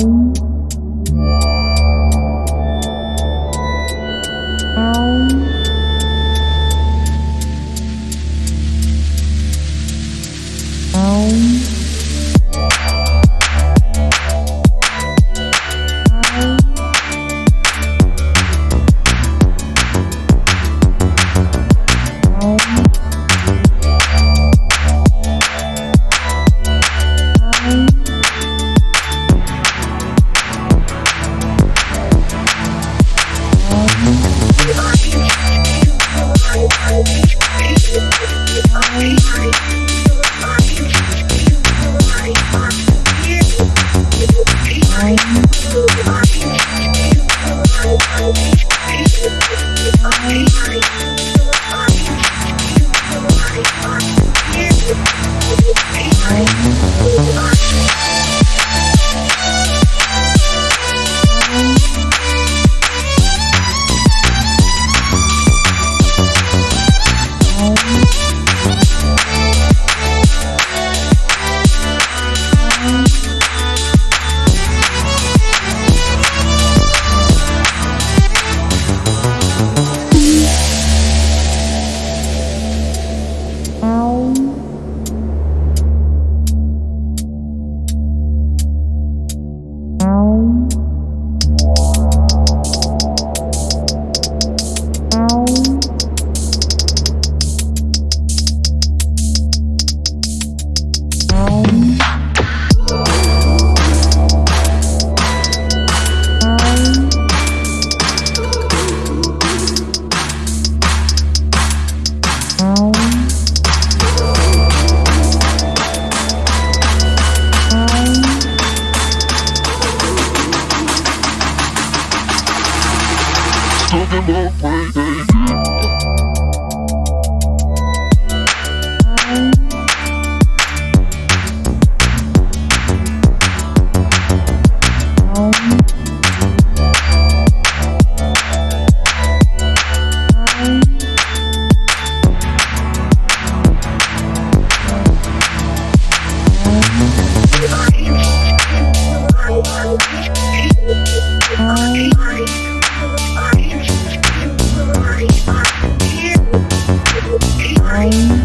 Shalom. took him away. Bye.